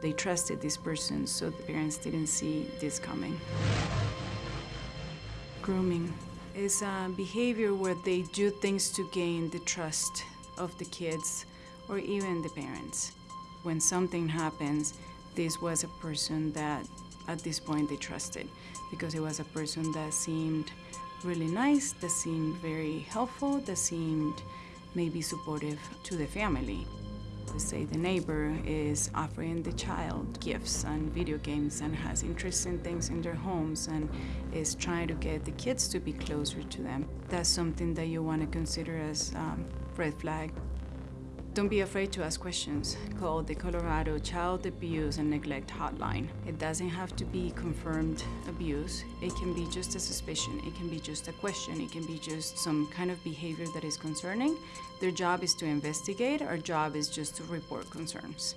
They trusted this person, so the parents didn't see this coming. Grooming is a behavior where they do things to gain the trust of the kids or even the parents. When something happens, this was a person that at this point they trusted because it was a person that seemed really nice, that seemed very helpful, that seemed maybe supportive to the family. Say the neighbor is offering the child gifts and video games and has interesting things in their homes and is trying to get the kids to be closer to them. That's something that you want to consider as um, red flag. Don't be afraid to ask questions. Call the Colorado Child Abuse and Neglect Hotline. It doesn't have to be confirmed abuse. It can be just a suspicion. It can be just a question. It can be just some kind of behavior that is concerning. Their job is to investigate. Our job is just to report concerns.